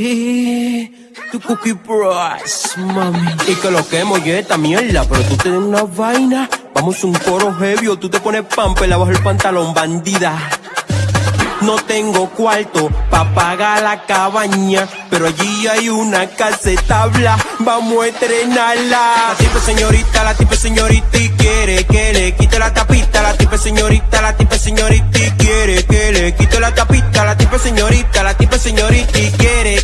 Y tu cookie price, mami. Y que lo que molle esta mierda, pero tú tienes una vaina. Vamos un coro heavy o tú te pones pamper abajo el pantalón, bandida. No tengo cuarto pa' pagar la cabaña, pero allí hay una casetabla, vamos a estrenarla. La tipa señorita, la tipa señorita y quiere que le quite la tapita. La tipa señorita, la tipa señorita y quiere que le quite la tapita. La tipa señorita, la tipa señorita quiere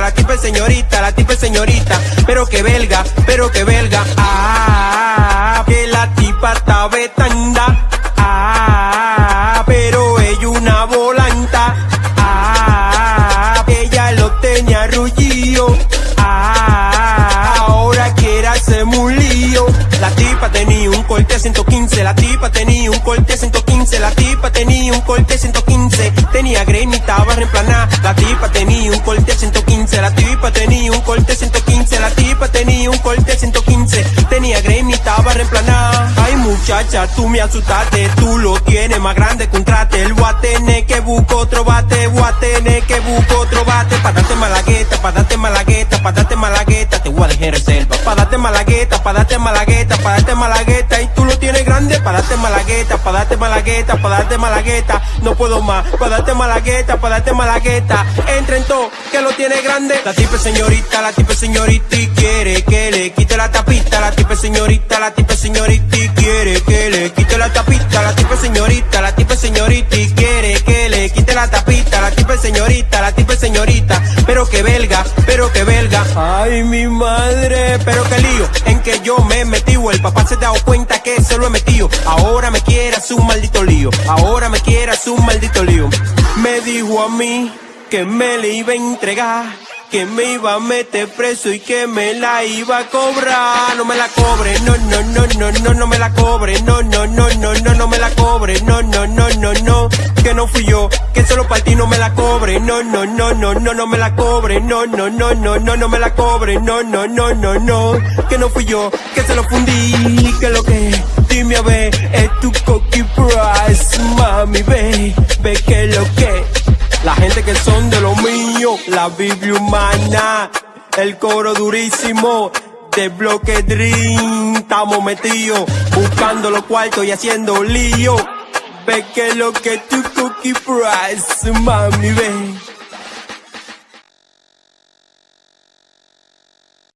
la tipa señorita, la tipa señorita, pero que belga, pero que belga. Ah, que la tipa está betanda. Ah, pero ella una volanta. Ah, ella lo tenía rullío. Ah, ahora quiere hacerme un lío. La tipa tenía un corte 115, la tipa tenía un corte 115, la tenía un corte 115, tenía Grammy, estaba reemplanada. La tipa tenía un corte 115, la tipa tenía un corte 115, la tipa tenía un corte 115, tenía Grammy, estaba reemplanada. Ay muchacha, tú me asustaste, tú lo tienes más grande que un trate. A tener que buscar otro bate, voy a tener que buscar otro bate. Pa' darte malagueta, pa' darte malagueta, pa' darte malagueta, te voy a dejar reserva. Pa' darte malagueta, pa' darte malagueta, pa' darte malagueta. Y tú lo tienes grande, pa' darte malagueta, pa' darte malagueta, pa' darte malagueta. No puedo más, pa' darte malagueta, pa' darte malagueta. Entra en todo, que lo tiene grande. La tipa es señorita, la tipa es señorita quiere que le quite la tapita. La tipa es señorita, la tipa es señorita quiere que le quite la tapita. La tipa es señorita, la tipa es señorita quiere que le quite la tapita. La tipa es señorita, la tipa es señorita, pero que belga, pero que belga. Ay, mi madre, pero que lío en que yo me he metido. El papá se ha dado cuenta que se lo he metido. Ahora me quiere hacer un maldito lío. Ahora me quiere hacer un maldito lío. Me dijo a mí que me le iba a entregar. Que me iba a meter preso y que me la iba a cobrar. No me la cobre, no, no, no, no, no, no me la cobre. No, no, no, no, no, no me la cobre. No, no, no, no, fui yo, que solo para ti no me la cobre. No, no, no, no, no, no me la cobre. No, no, no, no, no, no me la cobre. No, no, no, no, no. Que no fui yo, que se lo fundí. Que lo que, dime a ver, es tu cocky price. Mami, ve, ve que lo que. La gente que son de lo mío, la Biblia humana, el coro durísimo. De bloque Dream, estamos metidos, buscando los cuartos y haciendo lío. Ve que lo que tu cookie price, mami, ven.